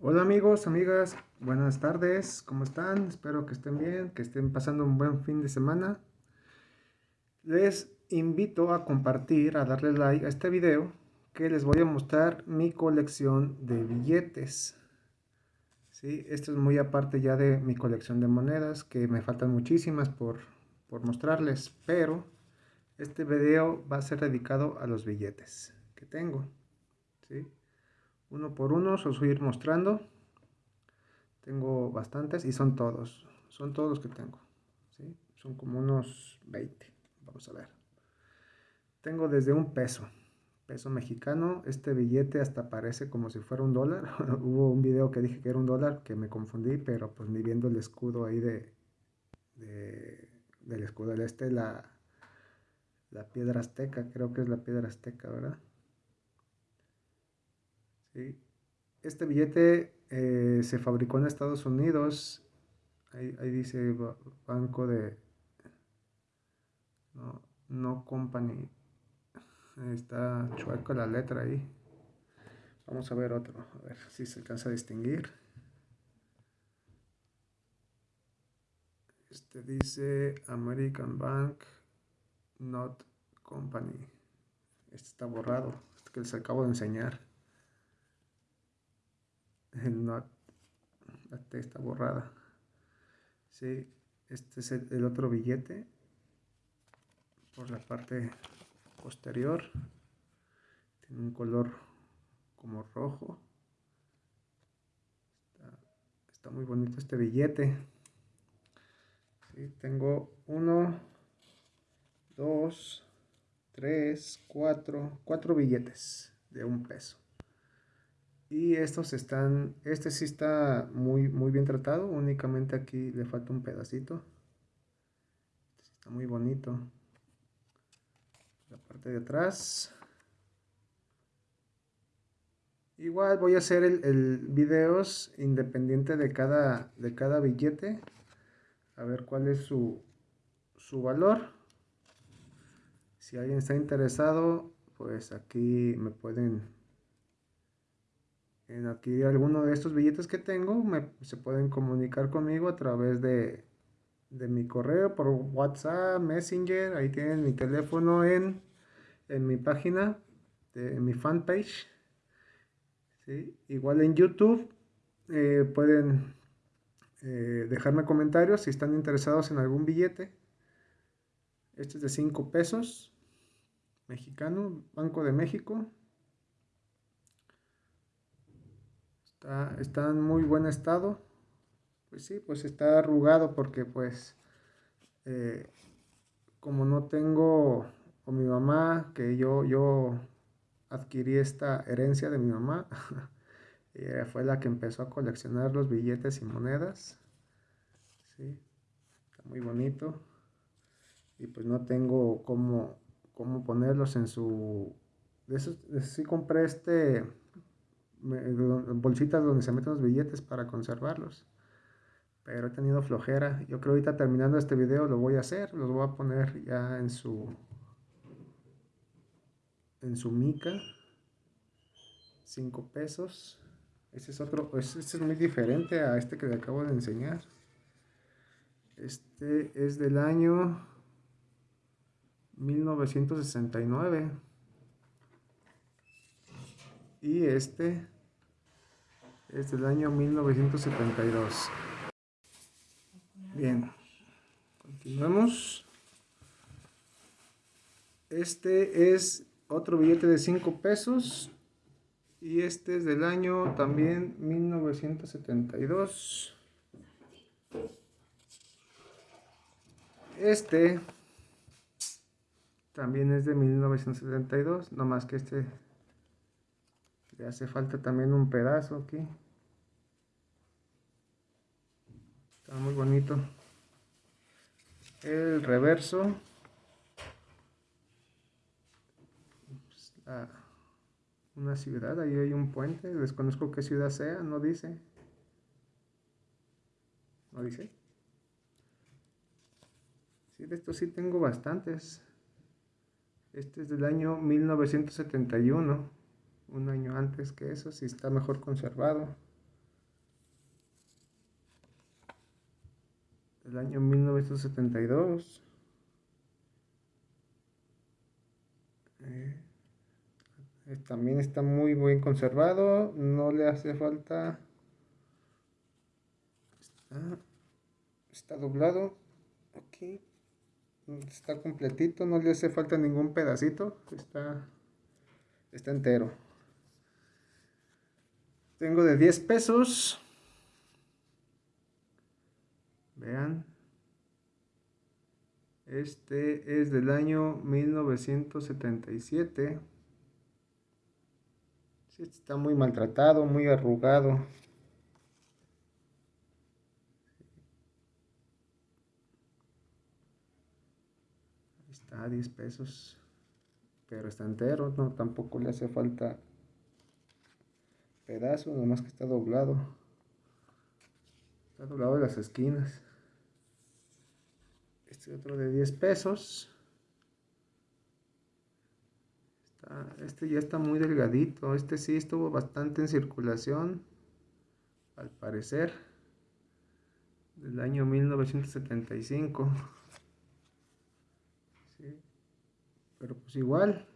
Hola amigos, amigas, buenas tardes, ¿cómo están? Espero que estén bien, que estén pasando un buen fin de semana. Les invito a compartir, a darle like a este video que les voy a mostrar mi colección de billetes. ¿Sí? Esto es muy aparte ya de mi colección de monedas, que me faltan muchísimas por, por mostrarles, pero este video va a ser dedicado a los billetes que tengo. ¿sí? Uno por uno os voy a ir mostrando. Tengo bastantes y son todos son todos los que tengo ¿sí? son como unos 20 vamos a ver. Tengo desde un peso peso mexicano este billete hasta parece como si fuera un dólar. Hubo un video que dije que era un dólar que me confundí pero pues ni viendo el escudo ahí de, del escudo del este la la piedra azteca creo que es la piedra azteca verdad este billete eh, se fabricó en Estados Unidos. Ahí, dice banco de... No, no company. Está chueco la letra ahí. Vamos a ver otro. A ver si se alcanza a distinguir. Este dice American Bank Not Company. Este está borrado. Este que les acabo de enseñar no, la T está borrada. Sí, este es el, otro billete por la parte posterior. Tiene un color como rojo. Está, muy bonito este billete. tengo uno, dos, tres, cuatro, cuatro billetes de un peso. Y estos están, este sí está muy, muy bien tratado, únicamente aquí le falta un pedacito. Este está muy bonito. La parte de atrás. Igual voy a hacer el, el videos independiente de cada, de cada billete. A ver cuál es su, su valor. Si alguien está interesado, pues aquí me pueden en adquirir alguno de estos billetes que tengo, se pueden comunicar conmigo a través de, mi correo, por WhatsApp, Messenger, ahí tienen mi teléfono en, mi página, en mi fanpage. Igual en YouTube eh, pueden eh, dejarme comentarios si están interesados en algún billete. Este es de 5 pesos, mexicano, Banco de México. Está, en muy buen estado. Pues sí, pues está arrugado porque pues eh, como no tengo o mi mamá, que yo, yo adquirí esta herencia de mi mamá, fue la que empezó a coleccionar los billetes y monedas. Sí, está muy bonito. Y pues no tengo cómo, cómo ponerlos en su... De eso, sí compré este bolsitas donde se meten los billetes para conservarlos. Pero he tenido flojera. Yo creo ahorita terminando este video lo voy a hacer. Los voy a poner ya en su en su mica. 5 pesos. Este es otro, este es muy diferente a este que le acabo de enseñar. Este es del año 1969 y este es del año 1972. Bien, continuamos. Este es otro billete de 5 pesos y este es del año también 1972. Este también es de 1972, no más que este le hace falta también un pedazo aquí. Está muy bonito. El reverso. Pues, una ciudad, ahí hay un puente. Desconozco qué ciudad sea, no dice. ¿No dice? Sí, de estos sí tengo bastantes. Este es del año 1971 un año antes que eso, si está mejor conservado. Del año 1972. Eh, eh, también está muy bien conservado, no le hace falta... Está, está doblado aquí. Está completito, no le hace falta ningún pedacito. Está, está entero. Tengo de 10 pesos. Vean. Este es del año 1977. está muy maltratado, muy arrugado. Está a 10 pesos. Pero está entero, no, tampoco le hace falta pedazo, nomás que está doblado. Está doblado de las esquinas. Este otro de 10 pesos. este ya está muy delgadito. Este sí estuvo bastante en circulación. Al parecer. Del año 1975. Pero pues igual.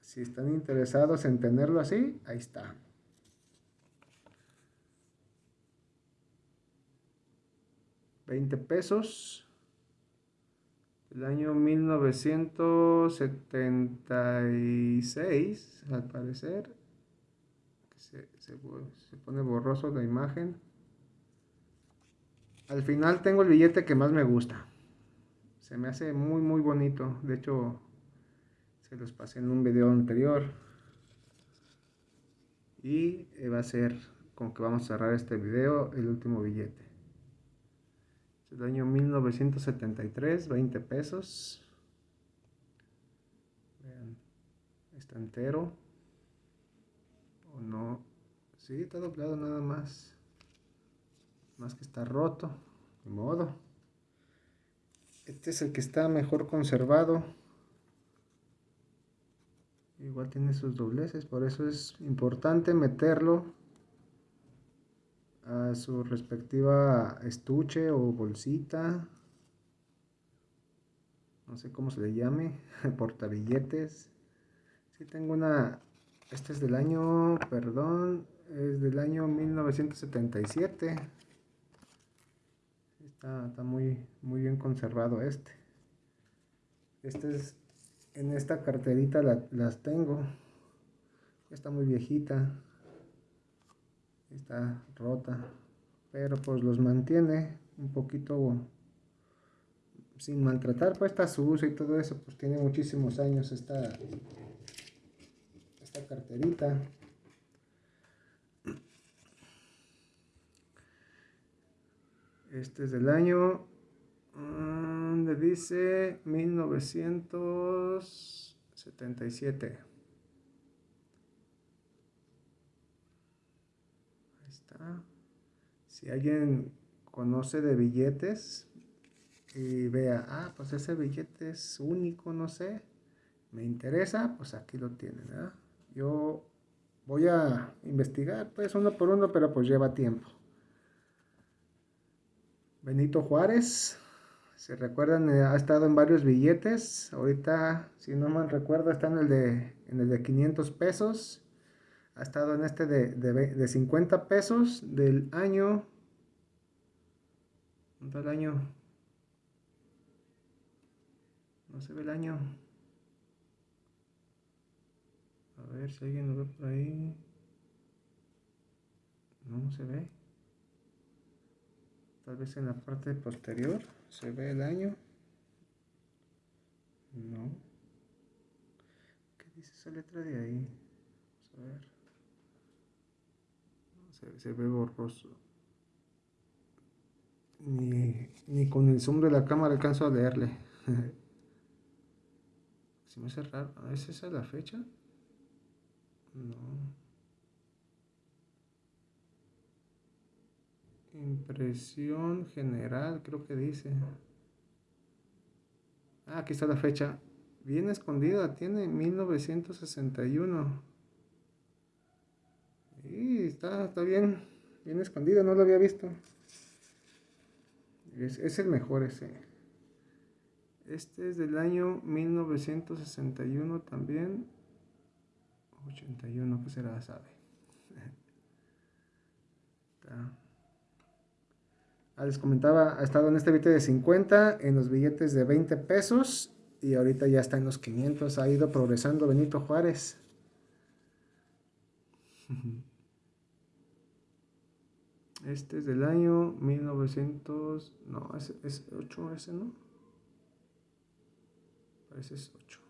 Si están interesados en tenerlo así, ahí está. 20 pesos. El año 1976, al parecer. Se, pone borroso la imagen. Al final tengo el billete que más me gusta. Se me hace muy muy bonito. De hecho, se los pasé en un video anterior. Y va a ser con que vamos a cerrar este video el último billete el año 1973, 20 pesos. Vean, está entero. O no. Sí, está doblado nada más. Más que está roto. De modo. Este es el que está mejor conservado. Igual tiene sus dobleces, por eso es importante meterlo a su respectiva estuche o bolsita. No sé cómo se le llame portabilletes si tengo una este es del año perdón es del año 1977 está, está muy muy bien conservado este. Este es en esta carterita las tengo. Está muy viejita está rota pero pues los mantiene un poquito sin maltratar pues está sucio y todo eso pues tiene muchísimos años esta esta carterita. Este es del año donde dice 1977 Si alguien conoce de billetes y vea, ah, pues ese billete es único, no sé, me interesa, pues aquí lo tienen, Yo voy a investigar, pues uno por uno, pero pues lleva tiempo. Benito Juárez, se recuerdan, eh, ha estado en varios billetes. Ahorita, si no mal recuerdo, está en el de, en el de 500 pesos ha estado en este de, de, 50 pesos del año. ¿Dónde el año? No se ve el año. A ver si alguien lo ve por ahí. No se ve. Tal vez en la parte posterior se ve el año. No. ¿Qué dice esa letra de ahí? Vamos a ver se, ve borroso. Ni, ni, con el zoom de la cámara alcanzo a leerle. se me hace raro. ¿Es esa la fecha? No. Impresión general, creo que dice. Ah, aquí está la fecha. Bien escondida, tiene 1961. Y está, está bien, bien escondido, no lo había visto. Es, es el mejor ese. Este es del año 1961 también. 81, que será? Sabe. Ah, les comentaba, ha estado en este billete de 50, en los billetes de 20 pesos y ahorita ya está en los 500. Ha ido progresando Benito Juárez. Este es del año 1900. No, es, es 8 ese, ¿no? Parece es 8.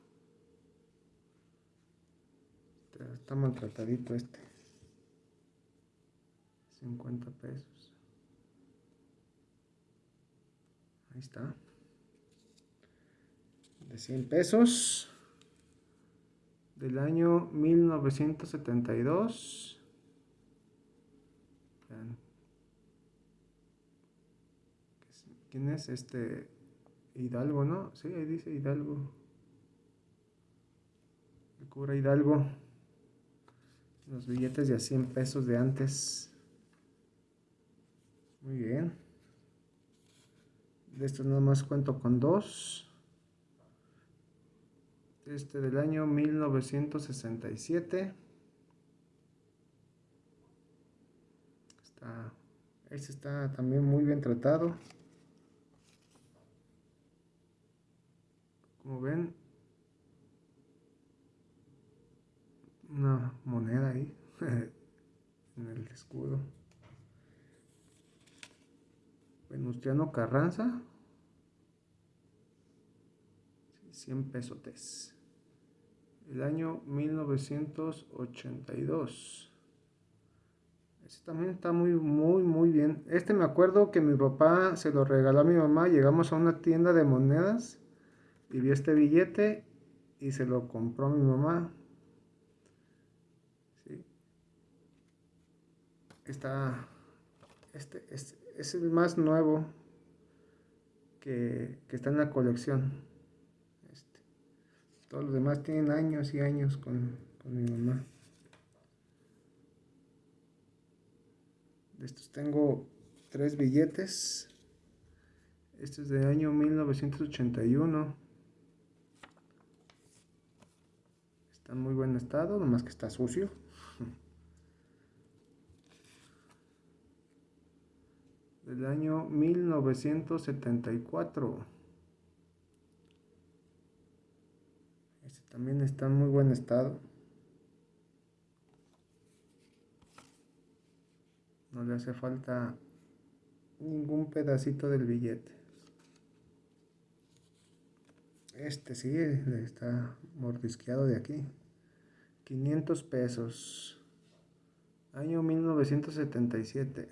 Está maltratadito este. 50 pesos. Ahí está. De 100 pesos. Del año 1972. ¿Quién es este? Hidalgo, ¿no? Sí, ahí dice Hidalgo. El cura Hidalgo. Los billetes de a 100 pesos de antes. Muy bien. De estos nada más cuento con dos. Este del año 1967. Está, este está también muy bien tratado. Como ven, una moneda ahí en el escudo. Venustiano Carranza. 100 pesotes. El año 1982. Este también está muy, muy, muy bien. Este me acuerdo que mi papá se lo regaló a mi mamá. Llegamos a una tienda de monedas y vi este billete y se lo compró mi mamá. está, este, es el más nuevo que, está en la colección. Este, todos los demás tienen años y años con, con mi mamá. De estos tengo tres billetes. Este es de año 1981. Está en muy buen estado, nomás que está sucio. del año 1974. Este también está en muy buen estado. No le hace falta ningún pedacito del billete. Este sí está mordisqueado de aquí. 500 pesos. Año 1977.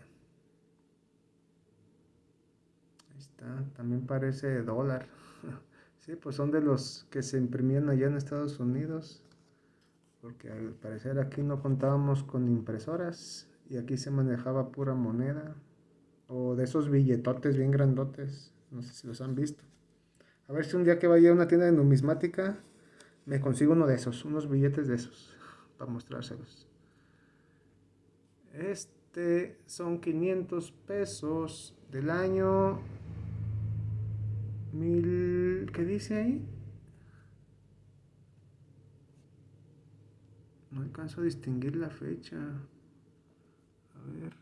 también parece dólar. Sí, pues son de los que se imprimían allá en Estados Unidos. Porque al parecer aquí no contábamos con impresoras y aquí se manejaba pura moneda. O de esos billetotes bien grandotes. No sé si los han visto. A ver si un día que vaya a una tienda de numismática me consigo uno de esos, unos billetes de esos, para mostrárselos. Este son 500 pesos del año Mil... ¿Qué dice ahí? No alcanzo a distinguir la fecha. A ver.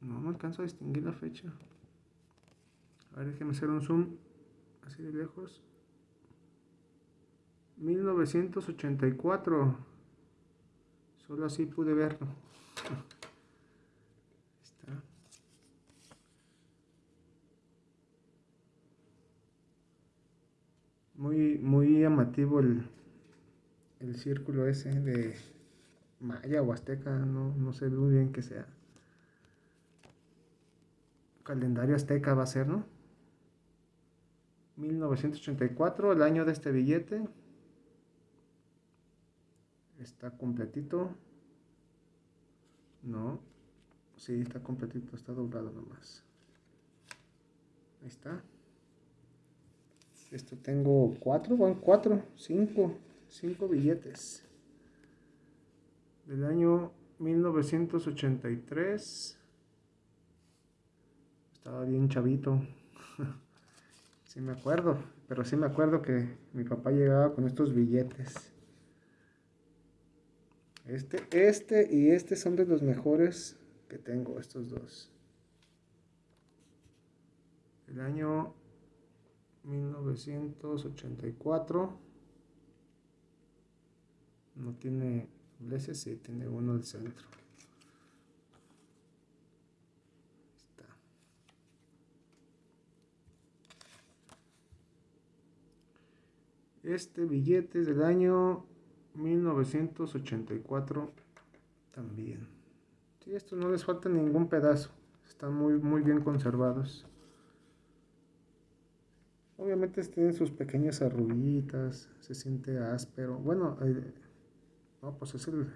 No, no alcanzo a distinguir la fecha. A ver, déjeme hacer un zoom así de lejos. 1984. Solo así pude verlo. Muy, muy llamativo el, el círculo ese de maya o azteca, no, no sé muy bien qué sea. Calendario azteca va a ser, ¿no? 1984, el año de este billete. Está completito. No. Sí, está completito, está doblado nomás. Ahí está. Esto tengo cuatro, van cuatro, cinco, cinco billetes. Del año 1983. Estaba bien chavito. Sí me acuerdo, pero sí me acuerdo que mi papá llegaba con estos billetes. Este, este y este son de los mejores que tengo, estos dos. El año 1984. No tiene dobleces, sí, tiene uno del centro. Está. Este billete es del año 1984 también. Sí, estos no les falta ningún pedazo. Están muy, muy bien conservados. Obviamente tienen sus pequeñas arruguitas, se siente áspero. Bueno, eh, no, pues es el,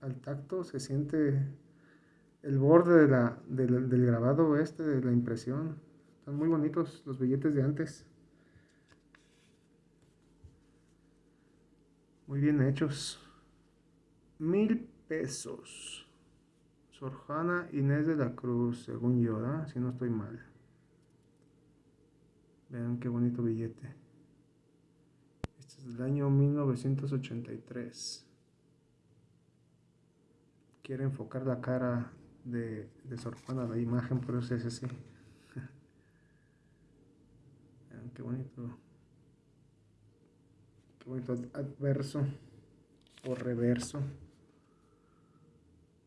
al tacto se siente el borde de la, del grabado este, de la impresión. Están muy bonitos los billetes de antes. Muy bien hechos. Mil pesos. Sorjana Inés de la Cruz, según yo, si no estoy mal. Vean qué bonito billete. Este es del año 1983. Quiere enfocar la cara de, de Sorjuana la imagen, por eso es así. Vean qué bonito. Adverso o reverso.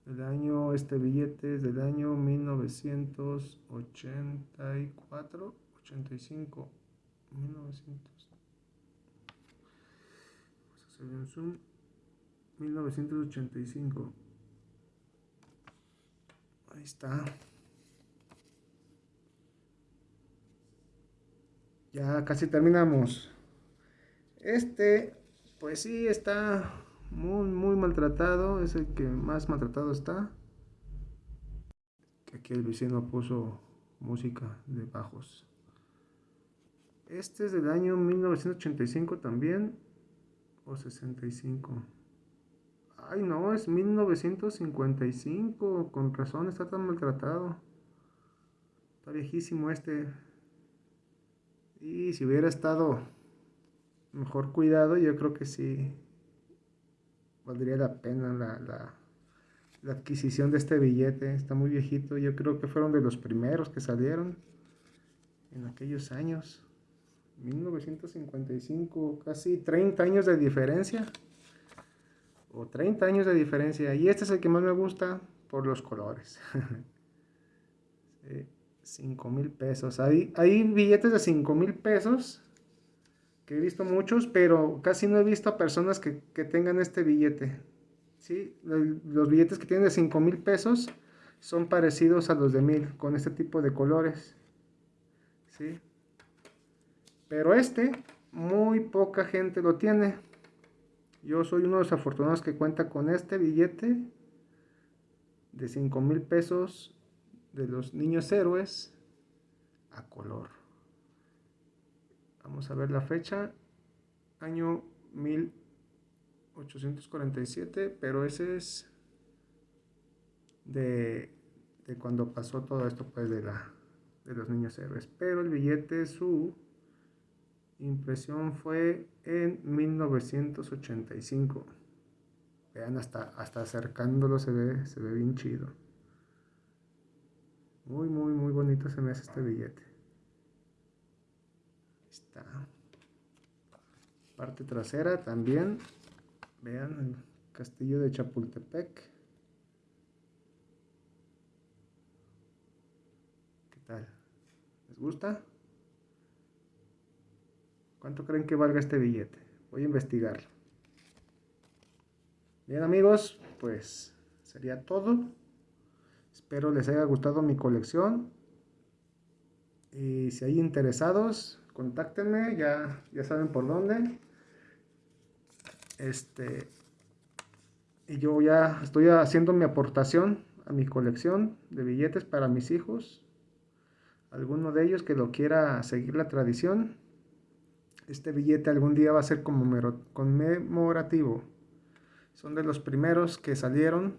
El año, este billete es del año 1984. 85 1900 vamos a hacer un zoom 1985 ahí está ya casi terminamos este pues sí está muy muy maltratado es el que más maltratado está aquí el vecino puso música de bajos este es del año 1985 también. O 65. Ay, no, es 1955. Con razón está tan maltratado. Está viejísimo este. Y si hubiera estado mejor cuidado, yo creo que sí valdría la pena la, la, adquisición de este billete. Está muy viejito. Yo creo que fueron de los primeros que salieron en aquellos años. 1955, casi 30 años de diferencia. O 30 años de diferencia. Y este es el que más me gusta por los colores. 5 mil pesos. Hay, hay billetes de 5 mil pesos. Que he visto muchos, pero casi no he visto a personas que, tengan este billete. ¿sí? Los billetes que tienen de 5 mil pesos son parecidos a los de mil, con este tipo de colores. ¿sí? Pero este, muy poca gente lo tiene. Yo soy uno de los afortunados que cuenta con este billete de 5 mil pesos de los niños héroes a color. Vamos a ver la fecha. Año 1847, pero ese es de, cuando pasó todo esto pues de, la, de los niños héroes. Pero el billete, su impresión fue en 1985. Vean, hasta, hasta acercándolo se ve, se ve bien chido. Muy, muy, muy bonito se me hace este billete. Parte trasera también. Vean el castillo de Chapultepec. ¿Qué tal? ¿Les gusta? ¿Cuánto creen que valga este billete? Voy a investigarlo. Bien amigos, pues sería todo. Espero les haya gustado mi colección. Y si hay interesados, contáctenme, ya, ya saben por dónde. Este, y yo ya estoy haciendo mi aportación a mi colección de billetes para mis hijos. Alguno de ellos que lo quiera seguir la tradición, este billete algún día va a ser conmemorativo. Son de los primeros que salieron.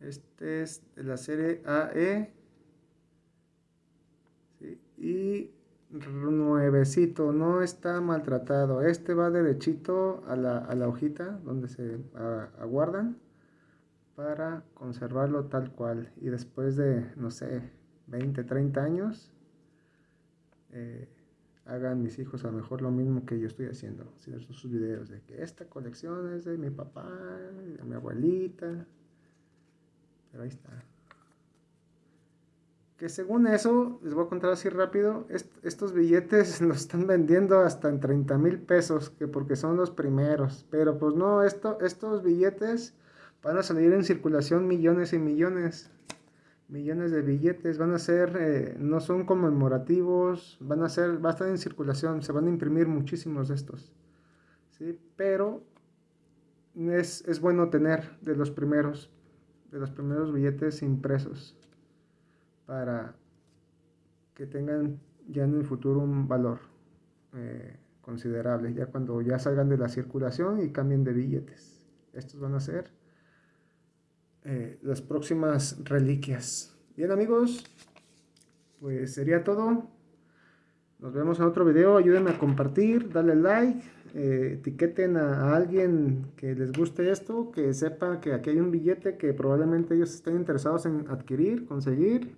Este es de la serie AE y nuevecito, no está maltratado. Este va derechito a la, a la hojita donde se aguardan para conservarlo tal cual. Y después de, no sé, 20, 30 años, eh, hagan mis hijos a lo mejor lo mismo que yo estoy haciendo. Hacer sus videos de que esta colección es de mi papá, de mi abuelita. Pero ahí está que según eso, les voy a contar así rápido, estos billetes los están vendiendo hasta en 30 mil pesos, que porque son los primeros. Pero pues no, esto, estos billetes van a salir en circulación millones y millones. Millones de billetes, van a ser, eh, no son conmemorativos, van a ser, va a estar en circulación, se van a imprimir muchísimos de estos. ¿sí? Pero es, es bueno tener de los primeros, de los primeros billetes impresos para que tengan ya en el futuro un valor eh, considerable, ya cuando ya salgan de la circulación y cambien de billetes. Estos van a ser eh, las próximas reliquias. Bien amigos, pues sería todo. Nos vemos en otro video. Ayúdenme a compartir, darle like, eh, etiqueten a, a, alguien que les guste esto, que sepa que aquí hay un billete que probablemente ellos estén interesados en adquirir, conseguir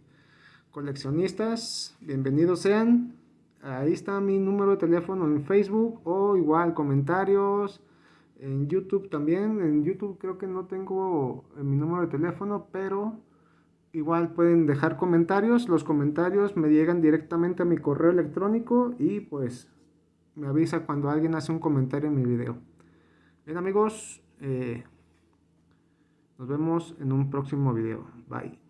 coleccionistas, bienvenidos sean. Ahí está mi número de teléfono en Facebook o igual comentarios en YouTube también. En YouTube creo que no tengo eh, mi número de teléfono, pero igual pueden dejar comentarios. Los comentarios me llegan directamente a mi correo electrónico y pues me avisa cuando alguien hace un comentario en mi video. Bien amigos, eh, nos vemos en un próximo video. Bye.